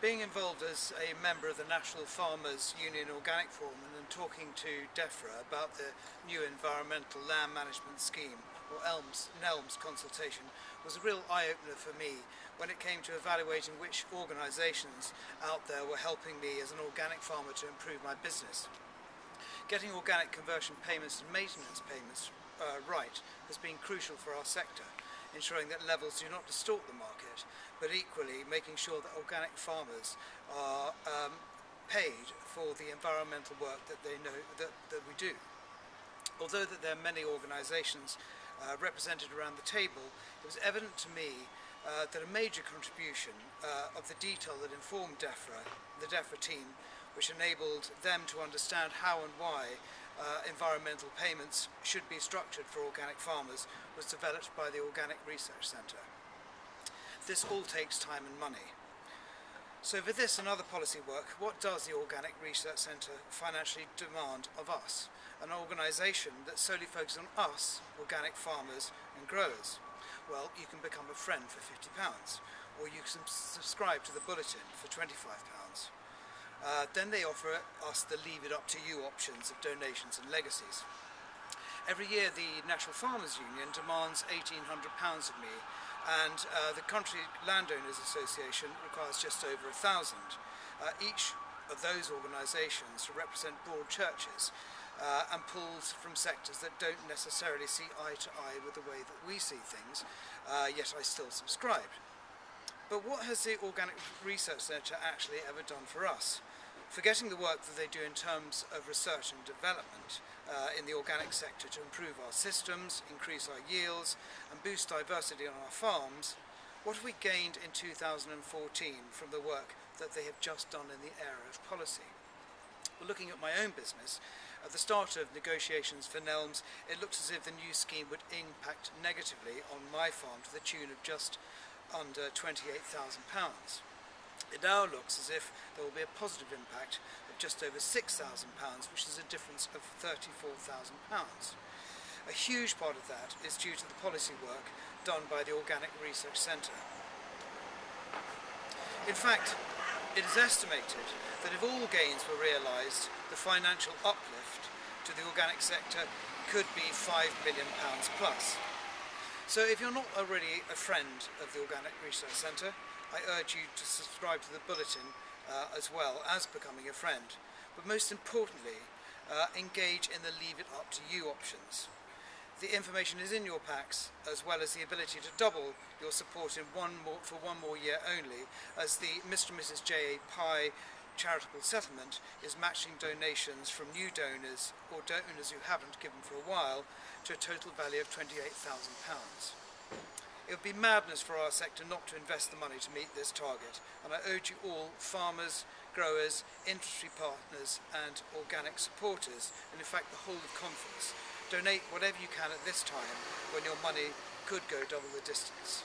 Being involved as a member of the National Farmers Union Organic Forum and talking to DEFRA about the new Environmental Land Management Scheme, or ELMS, NELMS consultation, was a real eye-opener for me when it came to evaluating which organisations out there were helping me as an organic farmer to improve my business. Getting organic conversion payments and maintenance payments uh, right has been crucial for our sector ensuring that levels do not distort the market, but equally making sure that organic farmers are um, paid for the environmental work that they know that, that we do. Although that there are many organisations uh, represented around the table, it was evident to me uh, that a major contribution uh, of the detail that informed DEFRA, the DEFRA team, which enabled them to understand how and why uh, environmental payments should be structured for organic farmers was developed by the Organic Research Centre. This all takes time and money. So for this and other policy work, what does the Organic Research Centre financially demand of us? An organisation that solely focuses on us, organic farmers and growers. Well, you can become a friend for £50, or you can subscribe to the bulletin for £25. Uh, then they offer us the leave it up to you options of donations and legacies. Every year the National Farmers Union demands £1,800 of me and uh, the Country Landowners Association requires just over a thousand. Uh, each of those organisations represent broad churches uh, and pulls from sectors that don't necessarily see eye to eye with the way that we see things, uh, yet I still subscribe. But what has the Organic Research Centre actually ever done for us? forgetting the work that they do in terms of research and development uh, in the organic sector to improve our systems, increase our yields and boost diversity on our farms, what have we gained in 2014 from the work that they have just done in the area of policy? Well, looking at my own business, at the start of negotiations for NELMS, it looks as if the new scheme would impact negatively on my farm to the tune of just under £28,000. It now looks as if there will be a positive impact of just over £6,000, which is a difference of £34,000. A huge part of that is due to the policy work done by the Organic Research Centre. In fact, it is estimated that if all gains were realised, the financial uplift to the organic sector could be £5 million plus. So if you're not already a friend of the Organic Research Centre, I urge you to subscribe to the bulletin uh, as well as becoming a friend. But most importantly, uh, engage in the leave it up to you options. The information is in your packs as well as the ability to double your support in one more, for one more year only as the Mr and Mrs J.A. Pye charitable settlement is matching donations from new donors or donors who haven't given for a while to a total value of £28,000. It would be madness for our sector not to invest the money to meet this target, and I urge you all, farmers, growers, industry partners and organic supporters, and in fact the whole of conference, donate whatever you can at this time when your money could go double the distance.